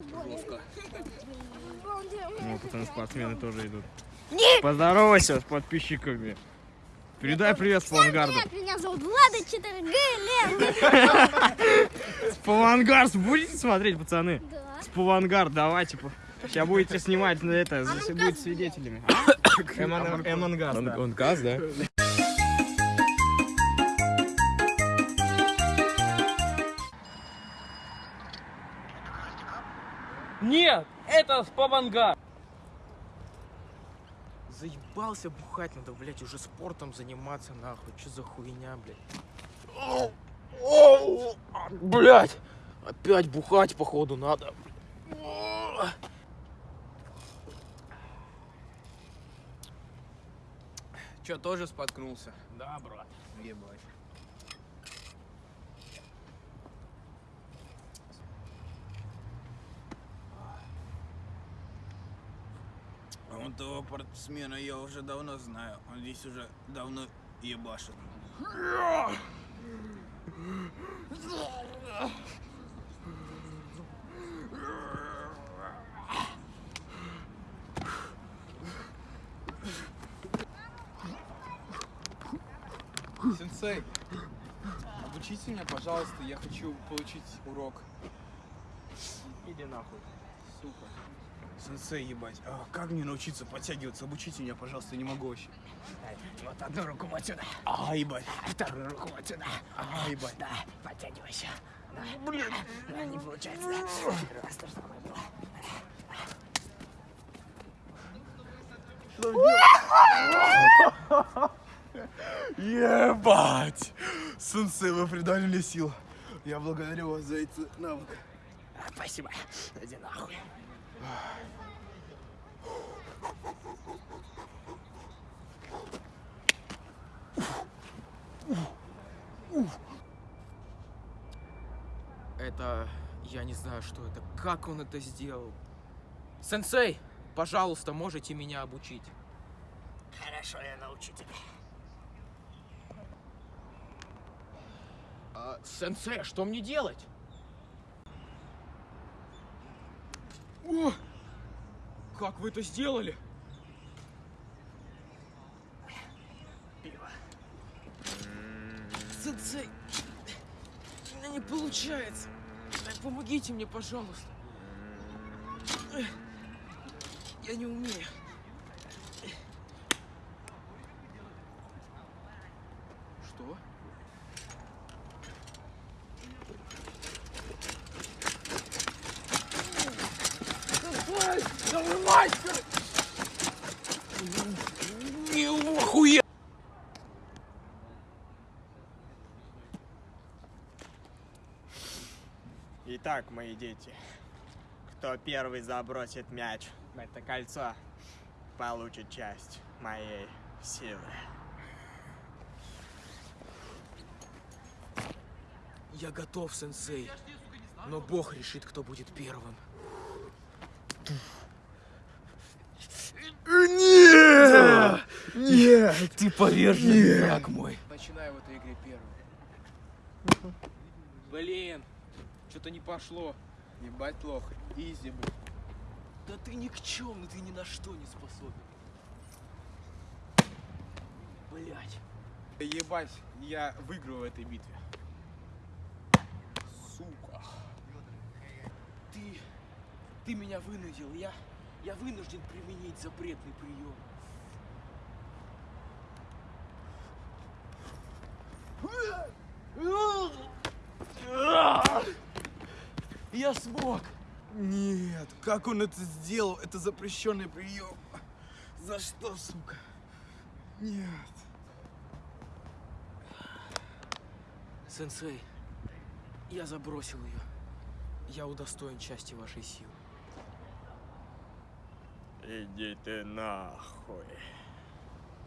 Жестко. Ну, потом спортсмены тоже идут. Нет! Поздоровайся с подписчиками. Передай привет Спавангарду. Привет, меня зовут Влада 4Г Лев. Спавангард будете смотреть, пацаны? Да. Спавангард, давайте. по- Сейчас будете снимать на это, за- будете свидетелями. Да. Он газ, да? Нет, это спавангар. Заебался бухать надо, блядь, уже спортом заниматься, нахуй. Че за хуйня, блядь? Блядь! Опять бухать, походу, надо. Че, тоже споткнулся? Да, брат. Ебать. А вон того спортсмена я уже давно знаю. Он здесь уже давно ебашит. Сенсей, обучите меня, пожалуйста, я хочу получить урок. Иди нахуй. Сука. Сенсей, ебать. А как мне научиться подтягиваться? Обучите меня, пожалуйста, не могу вообще. Вот одну руку вот сюда, А, ебать. вторую руку вот сюда. А, ебать. Да, подтягивайся. Да. Блин. Да, не получается, да. Раз то самое было. Ебать! Сенсей, вы придали мне сил. Я благодарю вас за эти навыки. Спасибо. Иди нахуй. Это... Я не знаю, что это. Как он это сделал? Сенсей, пожалуйста, можете меня обучить? Хорошо, я научу тебя. А, сенсей, что мне делать? О! Как вы это сделали? Пиво. Сенсей, не получается. Помогите мне, пожалуйста. Я не умею. Что? Давай, давай, мастер! Не охуел! Итак, мои дети, кто первый забросит мяч в это кольцо, получит часть моей силы. Я готов, сенсей. Но Бог решит, кто будет первым. Нет! Нет! Ты поверженный враг мой. Начинаю в этой игре первым. Блин, что-то не пошло. Ебать лох. Изи, блин. Да ты никчемный, ты ни на что не способен. Блять. Ебать, я выиграю в этой битве. Сука. Ты, ты меня вынудил. Я, я вынужден применить запретный прием. Я смог. Нет, как он это сделал? Это запрещенный прием. За что, сука? Нет. Сенсей, я забросил ее. Я удостоен части вашей силы. Иди ты нахуй.